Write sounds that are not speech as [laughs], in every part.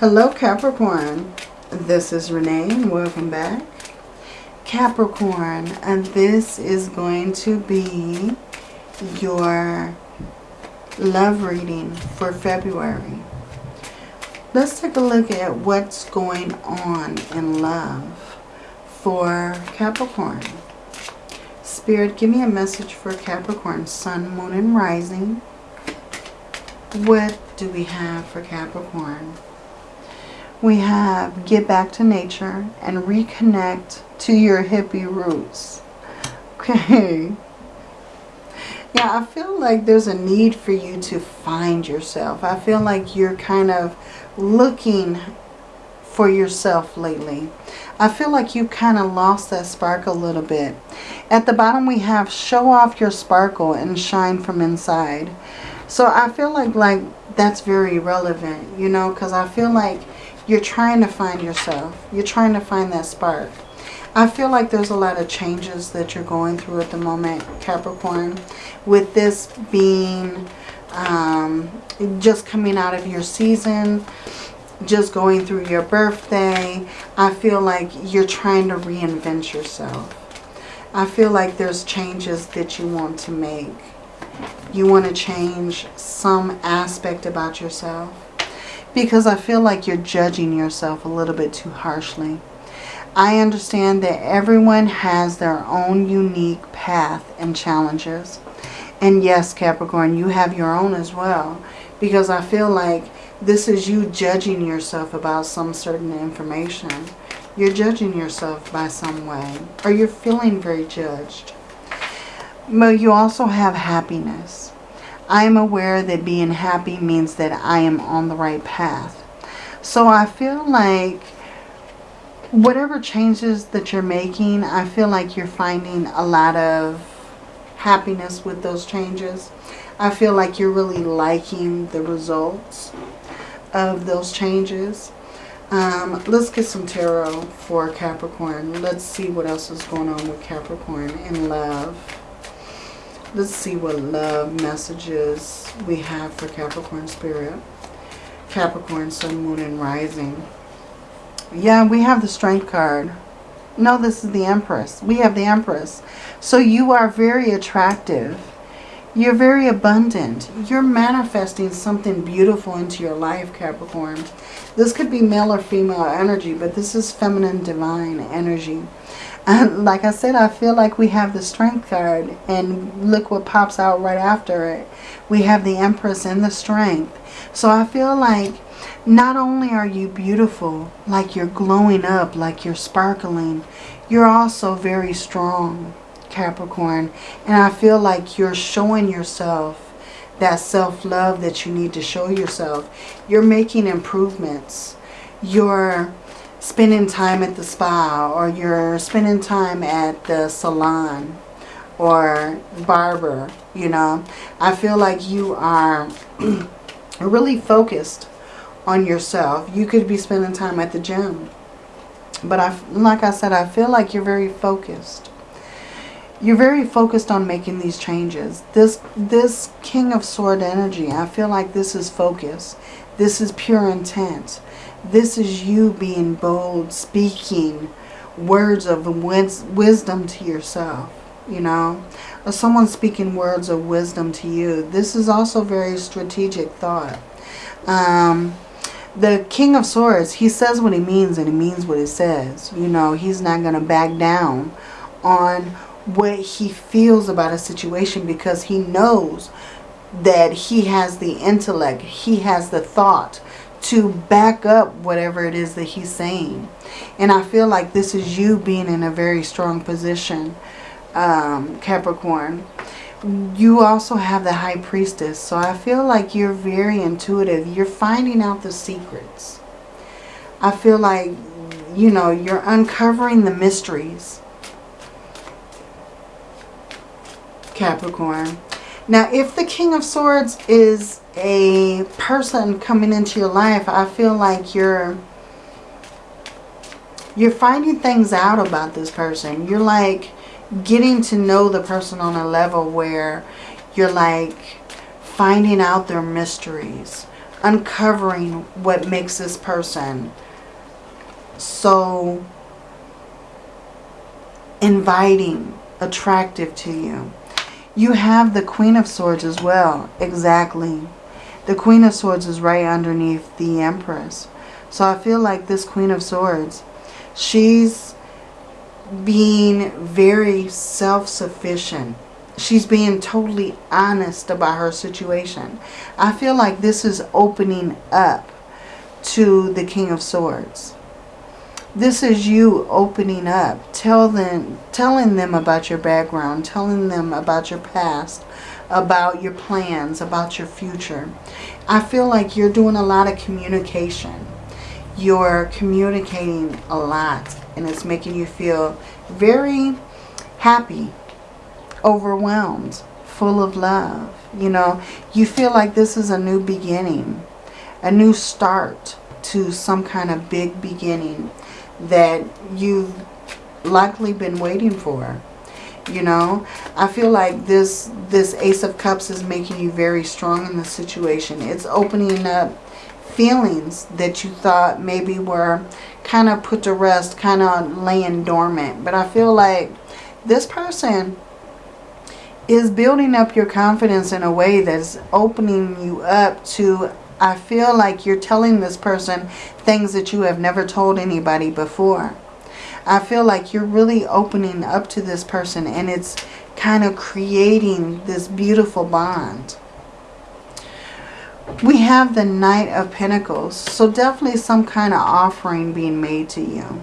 Hello Capricorn, this is Renee and welcome back. Capricorn, and this is going to be your love reading for February. Let's take a look at what's going on in love for Capricorn. Spirit, give me a message for Capricorn, Sun, Moon, and Rising. What do we have for Capricorn? We have get back to nature and reconnect to your hippie roots. Okay. Yeah, I feel like there's a need for you to find yourself. I feel like you're kind of looking for yourself lately. I feel like you kind of lost that spark a little bit. At the bottom we have show off your sparkle and shine from inside. So I feel like like that's very relevant, you know, because I feel like you're trying to find yourself. You're trying to find that spark. I feel like there's a lot of changes that you're going through at the moment, Capricorn. With this being um, just coming out of your season, just going through your birthday, I feel like you're trying to reinvent yourself. I feel like there's changes that you want to make. You want to change some aspect about yourself because I feel like you're judging yourself a little bit too harshly. I understand that everyone has their own unique path and challenges. And yes, Capricorn, you have your own as well. Because I feel like this is you judging yourself about some certain information. You're judging yourself by some way. Or you're feeling very judged. But you also have happiness. I am aware that being happy means that I am on the right path. So I feel like whatever changes that you're making, I feel like you're finding a lot of happiness with those changes. I feel like you're really liking the results of those changes. Um, let's get some tarot for Capricorn. Let's see what else is going on with Capricorn in love. Let's see what love messages we have for Capricorn Spirit. Capricorn, Sun, Moon, and Rising. Yeah, we have the Strength card. No, this is the Empress. We have the Empress. So you are very attractive. You're very abundant. You're manifesting something beautiful into your life, Capricorn. This could be male or female energy, but this is feminine divine energy. [laughs] Like I said, I feel like we have the Strength card. And look what pops out right after it. We have the Empress and the Strength. So I feel like not only are you beautiful, like you're glowing up, like you're sparkling, you're also very strong, Capricorn. And I feel like you're showing yourself that self-love that you need to show yourself. You're making improvements. You're spending time at the spa or you're spending time at the salon or barber, you know. I feel like you are [clears throat] really focused on yourself. You could be spending time at the gym. But I, like I said, I feel like you're very focused. You're very focused on making these changes. This, this King of Sword energy, I feel like this is focus. This is pure intent. This is you being bold, speaking words of wisdom to yourself, you know. Someone speaking words of wisdom to you. This is also very strategic thought. Um, the King of Swords, he says what he means and he means what he says. You know, he's not going to back down on what he feels about a situation because he knows that he has the intellect, he has the thought to back up whatever it is that he's saying. And I feel like this is you being in a very strong position, um, Capricorn. You also have the High Priestess. So I feel like you're very intuitive. You're finding out the secrets. I feel like, you know, you're uncovering the mysteries. Capricorn. Now, if the King of Swords is a person coming into your life, I feel like you're you're finding things out about this person. You're like getting to know the person on a level where you're like finding out their mysteries. uncovering what makes this person so inviting, attractive to you. You have the Queen of Swords as well. Exactly. The Queen of Swords is right underneath the Empress. So I feel like this Queen of Swords, she's being very self-sufficient. She's being totally honest about her situation. I feel like this is opening up to the King of Swords. This is you opening up, tell them, telling them about your background, telling them about your past, about your plans, about your future. I feel like you're doing a lot of communication. You're communicating a lot and it's making you feel very happy, overwhelmed, full of love. You know, you feel like this is a new beginning, a new start to some kind of big beginning that you've likely been waiting for. You know, I feel like this this Ace of Cups is making you very strong in the situation. It's opening up feelings that you thought maybe were kind of put to rest, kind of laying dormant. But I feel like this person is building up your confidence in a way that's opening you up to I feel like you're telling this person things that you have never told anybody before. I feel like you're really opening up to this person and it's kind of creating this beautiful bond. We have the Knight of Pentacles. So definitely some kind of offering being made to you.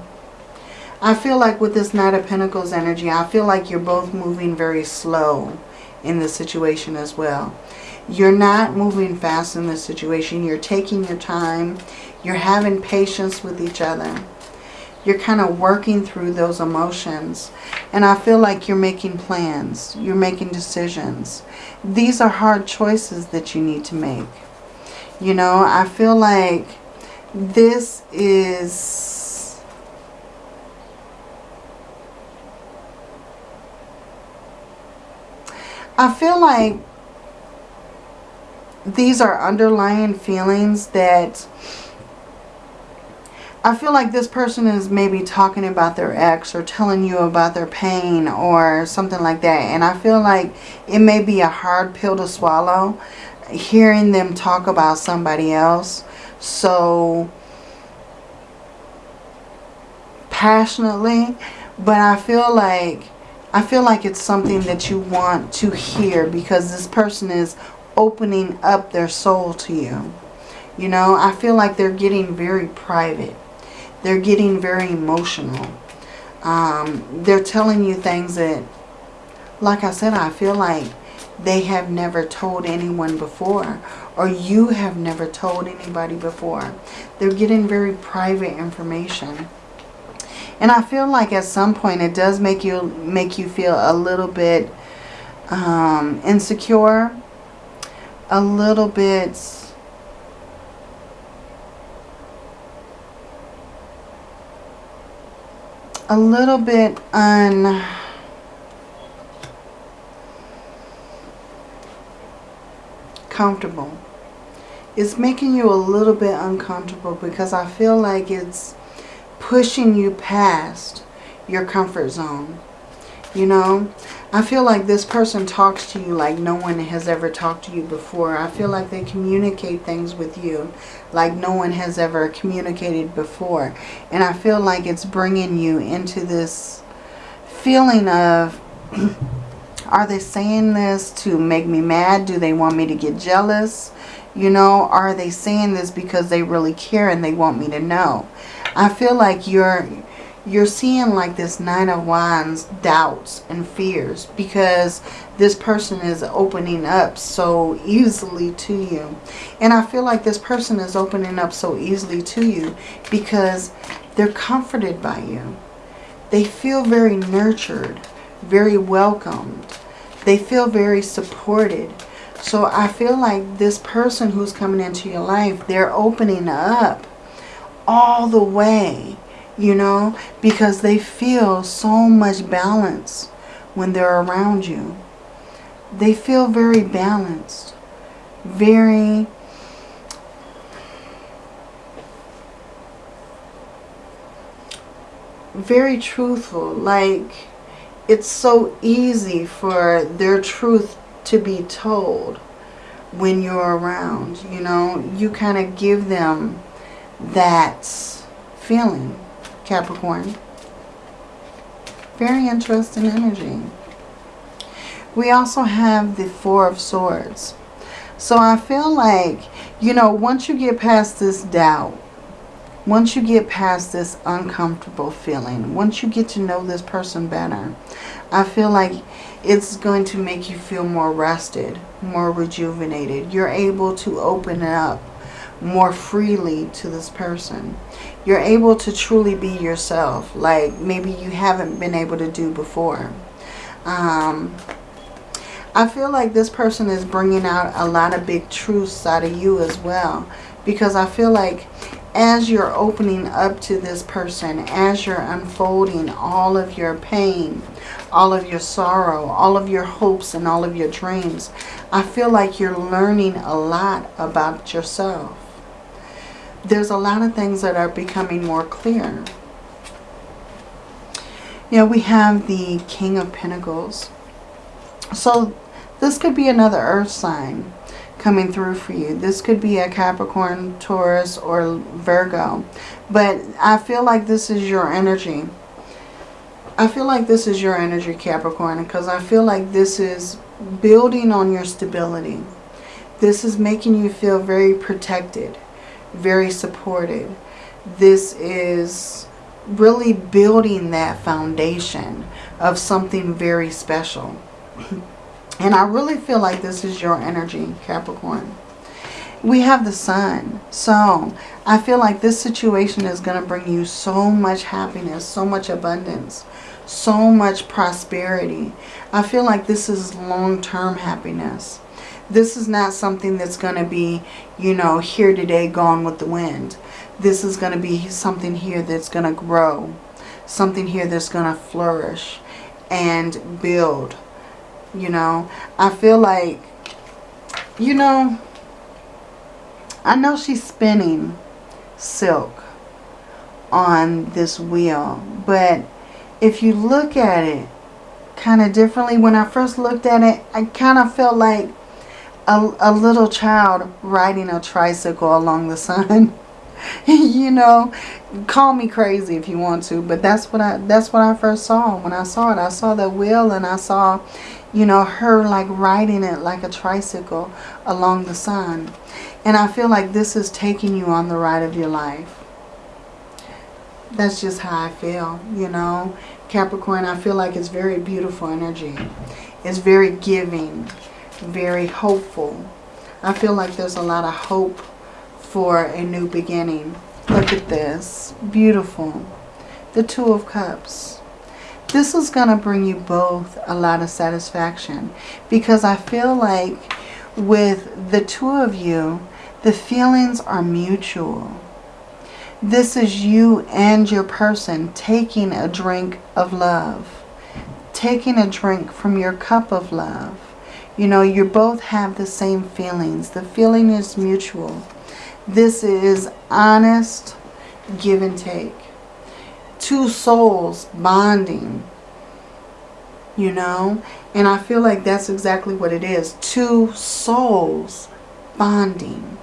I feel like with this Knight of Pentacles energy, I feel like you're both moving very slow in the situation as well. You're not moving fast in this situation. You're taking your time. You're having patience with each other. You're kind of working through those emotions. And I feel like you're making plans. You're making decisions. These are hard choices that you need to make. You know, I feel like this is... I feel like these are underlying feelings that I feel like this person is maybe talking about their ex or telling you about their pain or something like that. And I feel like it may be a hard pill to swallow hearing them talk about somebody else so passionately. But I feel like I feel like it's something that you want to hear because this person is opening up their soul to you. You know, I feel like they're getting very private. They're getting very emotional. Um, they're telling you things that, like I said, I feel like they have never told anyone before. Or you have never told anybody before. They're getting very private information. And I feel like at some point it does make you make you feel a little bit um, insecure a little bit a little bit uncomfortable. It's making you a little bit uncomfortable because I feel like it's pushing you past your comfort zone. You know, I feel like this person talks to you like no one has ever talked to you before. I feel like they communicate things with you like no one has ever communicated before. And I feel like it's bringing you into this feeling of, [clears throat] are they saying this to make me mad? Do they want me to get jealous? You know, are they saying this because they really care and they want me to know? I feel like you're you're seeing like this Nine of Wands doubts and fears because this person is opening up so easily to you. And I feel like this person is opening up so easily to you because they're comforted by you. They feel very nurtured, very welcomed. They feel very supported. So I feel like this person who's coming into your life, they're opening up all the way you know, because they feel so much balance when they're around you. They feel very balanced, very very truthful. Like it's so easy for their truth to be told when you're around you know? You kind of give them that feeling. Capricorn. Very interesting energy. We also have the Four of Swords. So I feel like, you know, once you get past this doubt, once you get past this uncomfortable feeling, once you get to know this person better, I feel like it's going to make you feel more rested, more rejuvenated. You're able to open up more freely to this person. You're able to truly be yourself, like maybe you haven't been able to do before. Um, I feel like this person is bringing out a lot of big truths out of you as well. Because I feel like as you're opening up to this person, as you're unfolding all of your pain, all of your sorrow, all of your hopes and all of your dreams, I feel like you're learning a lot about yourself. There's a lot of things that are becoming more clear. You know, we have the King of Pentacles. So this could be another earth sign coming through for you. This could be a Capricorn, Taurus, or Virgo. But I feel like this is your energy. I feel like this is your energy, Capricorn, because I feel like this is building on your stability. This is making you feel very protected, very supported. This is really building that foundation of something very special. [clears throat] And I really feel like this is your energy, Capricorn. We have the sun. So I feel like this situation is going to bring you so much happiness, so much abundance, so much prosperity. I feel like this is long-term happiness. This is not something that's going to be, you know, here today, gone with the wind. This is going to be something here that's going to grow. Something here that's going to flourish and build you know, I feel like, you know, I know she's spinning silk on this wheel. But if you look at it kind of differently, when I first looked at it, I kind of felt like a, a little child riding a tricycle along the sun. [laughs] you know, call me crazy if you want to, but that's what I that's what I first saw when I saw it. I saw the wheel and I saw, you know, her like riding it like a tricycle along the sun. And I feel like this is taking you on the ride of your life. That's just how I feel, you know. Capricorn, I feel like it's very beautiful energy. It's very giving, very hopeful. I feel like there's a lot of hope for a new beginning. Look at this. Beautiful. The Two of Cups. This is going to bring you both a lot of satisfaction because I feel like with the two of you, the feelings are mutual. This is you and your person taking a drink of love. Taking a drink from your cup of love. You know, you both have the same feelings. The feeling is mutual. This is honest give and take. Two souls bonding, you know. And I feel like that's exactly what it is. Two souls bonding.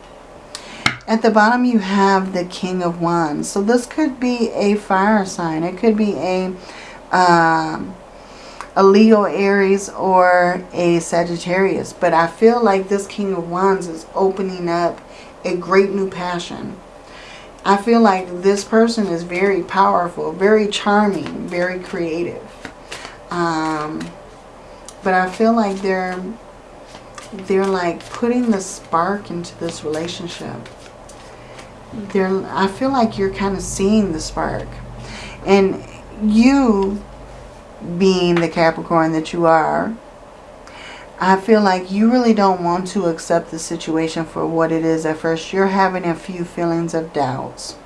At the bottom you have the King of Wands. So this could be a fire sign. It could be a, um, a Leo, Aries, or a Sagittarius. But I feel like this King of Wands is opening up a great new passion. I feel like this person is very powerful, very charming, very creative. Um, but I feel like they're they're like putting the spark into this relationship. They're I feel like you're kind of seeing the spark. And you being the Capricorn that you are, I feel like you really don't want to accept the situation for what it is at first. You're having a few feelings of doubts.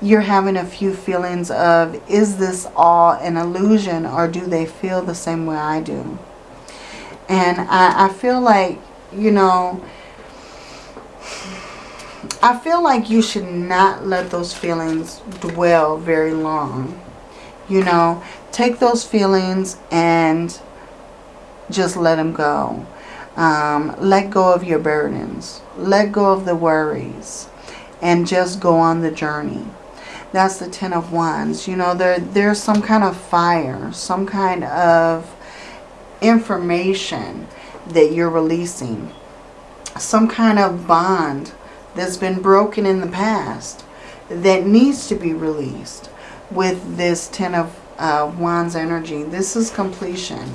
You're having a few feelings of, is this all an illusion or do they feel the same way I do? And I, I feel like, you know, I feel like you should not let those feelings dwell very long. You know, take those feelings and just let them go. Um, let go of your burdens. Let go of the worries. And just go on the journey. That's the Ten of Wands. You know, there there's some kind of fire. Some kind of information that you're releasing. Some kind of bond that's been broken in the past that needs to be released with this Ten of uh, Wands energy. This is completion.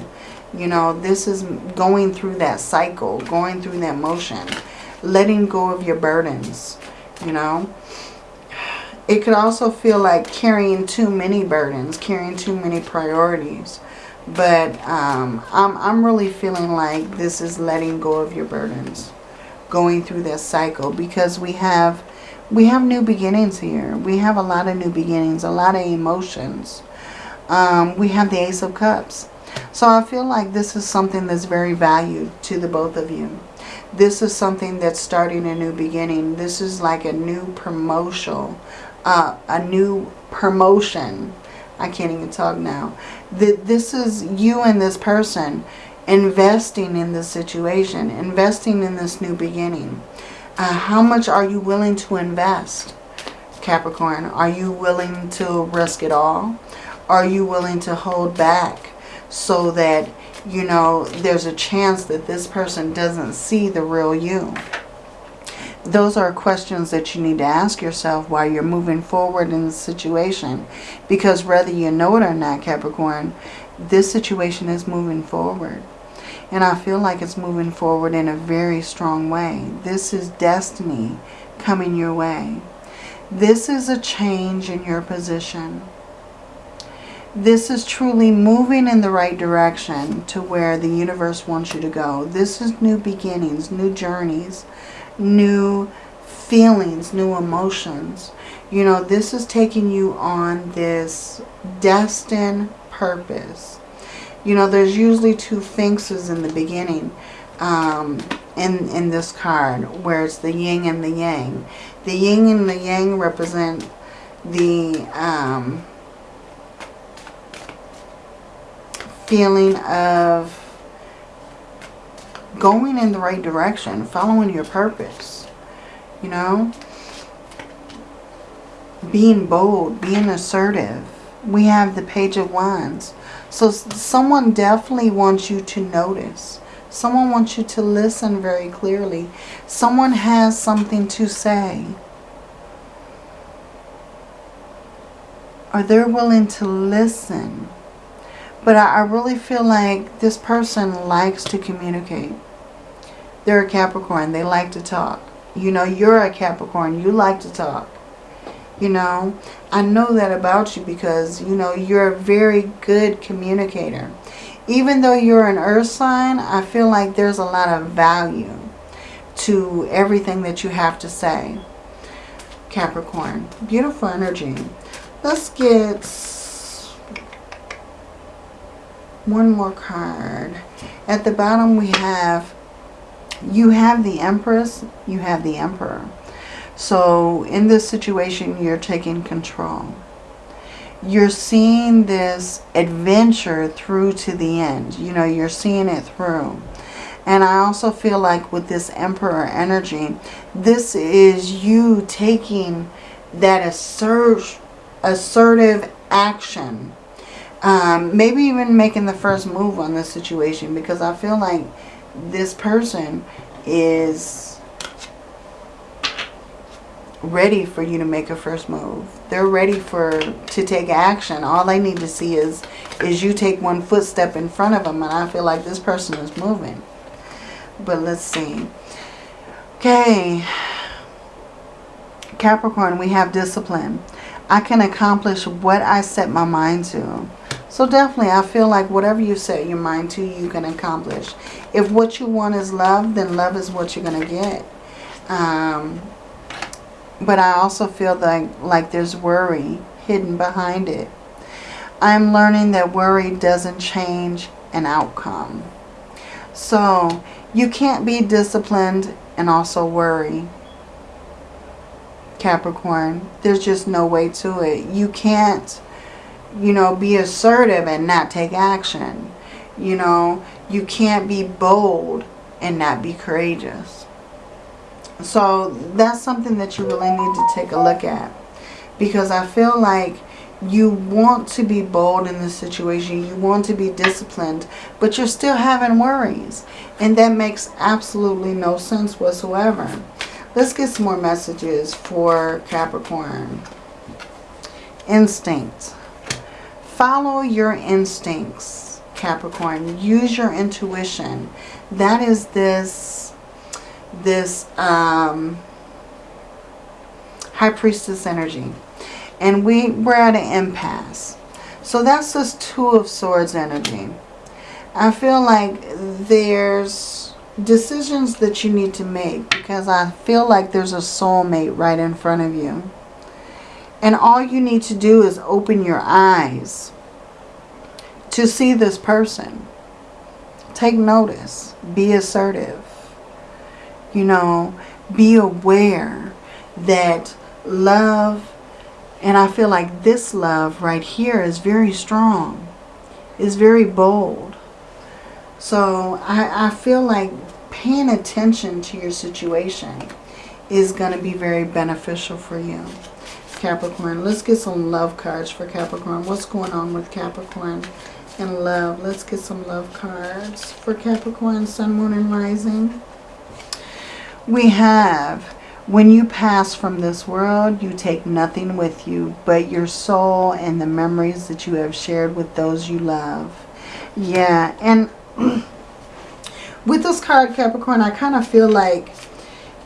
You know, this is going through that cycle, going through that motion, letting go of your burdens, you know. It could also feel like carrying too many burdens, carrying too many priorities. But um, I'm, I'm really feeling like this is letting go of your burdens, going through that cycle because we have we have new beginnings here. We have a lot of new beginnings, a lot of emotions. Um, we have the Ace of Cups. So I feel like this is something that's very valued to the both of you. This is something that's starting a new beginning. This is like a new promotion, uh, a new promotion. I can't even talk now. That this is you and this person investing in this situation, investing in this new beginning. Uh, how much are you willing to invest, Capricorn? Are you willing to risk it all? Are you willing to hold back so that, you know, there's a chance that this person doesn't see the real you? Those are questions that you need to ask yourself while you're moving forward in the situation. Because whether you know it or not, Capricorn, this situation is moving forward. And I feel like it's moving forward in a very strong way. This is destiny coming your way. This is a change in your position. This is truly moving in the right direction to where the universe wants you to go. This is new beginnings, new journeys, new feelings, new emotions. You know, this is taking you on this destined purpose you know, there's usually two sphinxes in the beginning um, in, in this card, where it's the yin and the yang. The yin and the yang represent the um, feeling of going in the right direction, following your purpose, you know, being bold, being assertive. We have the Page of Wands so someone definitely wants you to notice. Someone wants you to listen very clearly. Someone has something to say. Or they're willing to listen. But I, I really feel like this person likes to communicate. They're a Capricorn. They like to talk. You know, you're a Capricorn. You like to talk. You know, I know that about you because, you know, you're a very good communicator. Even though you're an earth sign, I feel like there's a lot of value to everything that you have to say. Capricorn. Beautiful energy. Let's get one more card. At the bottom we have, you have the Empress, you have the Emperor. So in this situation, you're taking control. You're seeing this adventure through to the end. You know, you're seeing it through. And I also feel like with this Emperor energy, this is you taking that assert, assertive action. Um, maybe even making the first move on this situation because I feel like this person is ready for you to make a first move. They're ready for to take action. All they need to see is is you take one footstep in front of them and I feel like this person is moving. But let's see. Okay. Capricorn, we have discipline. I can accomplish what I set my mind to. So definitely, I feel like whatever you set your mind to, you can accomplish. If what you want is love, then love is what you're going to get. Um, but I also feel like, like there's worry hidden behind it. I'm learning that worry doesn't change an outcome. So you can't be disciplined and also worry. Capricorn, there's just no way to it. You can't you know, be assertive and not take action. You know, you can't be bold and not be courageous. So that's something that you really need to take a look at. Because I feel like you want to be bold in this situation. You want to be disciplined. But you're still having worries. And that makes absolutely no sense whatsoever. Let's get some more messages for Capricorn. Instinct. Follow your instincts, Capricorn. Use your intuition. That is this, this um, High Priestess energy. And we, we're at an impasse. So that's this Two of Swords energy. I feel like there's decisions that you need to make because I feel like there's a soulmate right in front of you. And all you need to do is open your eyes to see this person. Take notice. Be assertive. You know, be aware that love, and I feel like this love right here is very strong. Is very bold. So I, I feel like paying attention to your situation is going to be very beneficial for you. Capricorn. Let's get some love cards for Capricorn. What's going on with Capricorn and love? Let's get some love cards for Capricorn, Sun, Moon, and Rising. We have, when you pass from this world, you take nothing with you but your soul and the memories that you have shared with those you love. Yeah, and [clears throat] with this card, Capricorn, I kind of feel like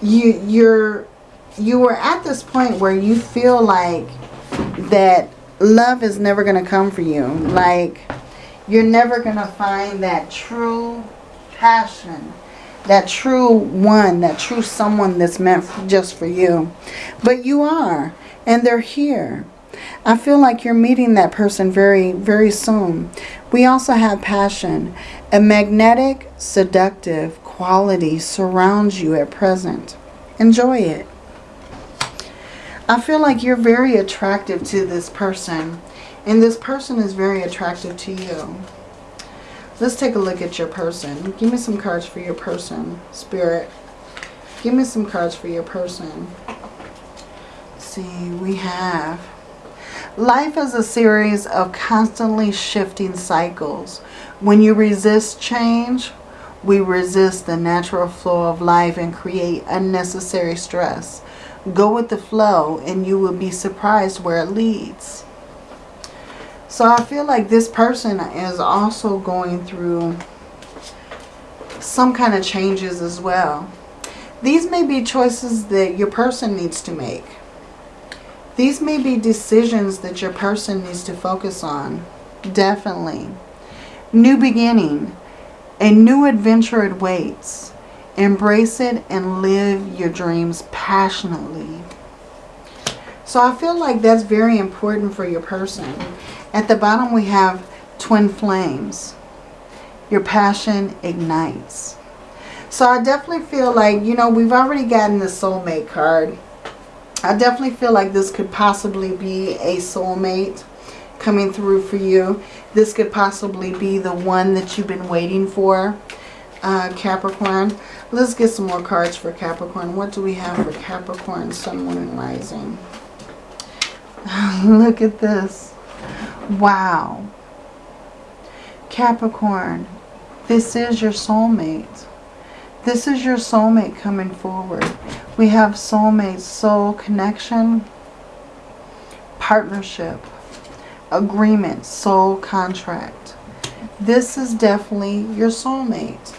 you, you're you were at this point where you feel like that love is never going to come for you. Like you're never going to find that true passion, that true one, that true someone that's meant just for you. But you are, and they're here. I feel like you're meeting that person very, very soon. We also have passion. A magnetic, seductive quality surrounds you at present. Enjoy it. I feel like you're very attractive to this person. And this person is very attractive to you. Let's take a look at your person. Give me some cards for your person, Spirit. Give me some cards for your person. Let's see, we have... Life is a series of constantly shifting cycles. When you resist change, we resist the natural flow of life and create unnecessary stress. Go with the flow and you will be surprised where it leads. So I feel like this person is also going through some kind of changes as well. These may be choices that your person needs to make. These may be decisions that your person needs to focus on. Definitely. New beginning. A new adventure awaits. Embrace it and live your dreams passionately. So I feel like that's very important for your person. At the bottom we have twin flames. Your passion ignites. So I definitely feel like, you know, we've already gotten the soulmate card. I definitely feel like this could possibly be a soulmate coming through for you. This could possibly be the one that you've been waiting for, uh, Capricorn. Let's get some more cards for Capricorn. What do we have for Capricorn, Sun, Moon, and Rising? [laughs] Look at this. Wow. Capricorn, this is your soulmate. This is your soulmate coming forward. We have soulmate, soul connection, partnership, agreement, soul contract. This is definitely your soulmate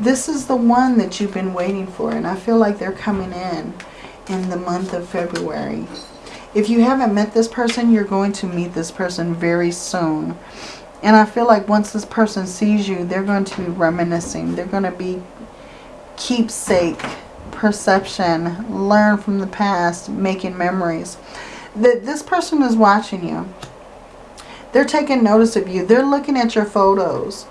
this is the one that you've been waiting for. And I feel like they're coming in in the month of February. If you haven't met this person, you're going to meet this person very soon. And I feel like once this person sees you, they're going to be reminiscing. They're going to be keepsake, perception, learn from the past, making memories. That This person is watching you. They're taking notice of you. They're looking at your photos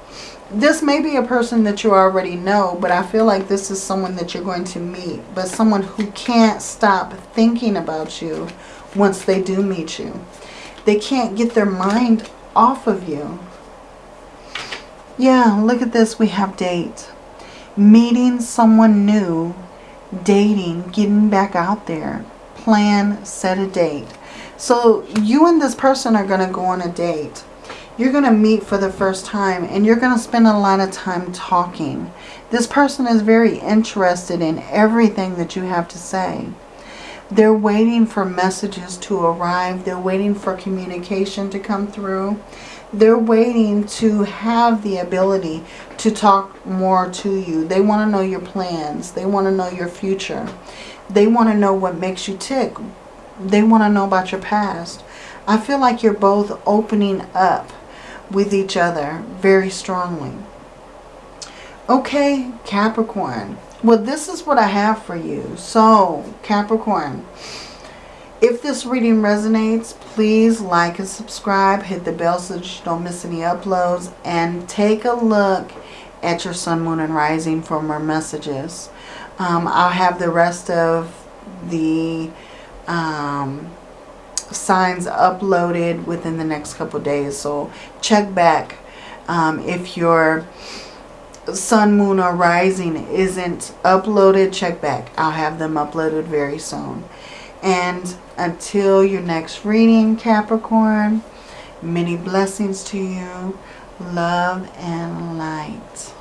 this may be a person that you already know, but I feel like this is someone that you're going to meet. But someone who can't stop thinking about you once they do meet you. They can't get their mind off of you. Yeah, look at this. We have date. Meeting someone new. Dating. Getting back out there. Plan. Set a date. So you and this person are going to go on a date. You're going to meet for the first time and you're going to spend a lot of time talking. This person is very interested in everything that you have to say. They're waiting for messages to arrive. They're waiting for communication to come through. They're waiting to have the ability to talk more to you. They want to know your plans. They want to know your future. They want to know what makes you tick. They want to know about your past. I feel like you're both opening up with each other very strongly. Okay, Capricorn. Well, this is what I have for you. So, Capricorn, if this reading resonates, please like and subscribe. Hit the bell so that you don't miss any uploads. And take a look at your sun, moon, and rising for more messages. Um, I'll have the rest of the um, signs uploaded within the next couple days. So check back um, if your sun, moon, or rising isn't uploaded. Check back. I'll have them uploaded very soon. And until your next reading, Capricorn, many blessings to you. Love and light.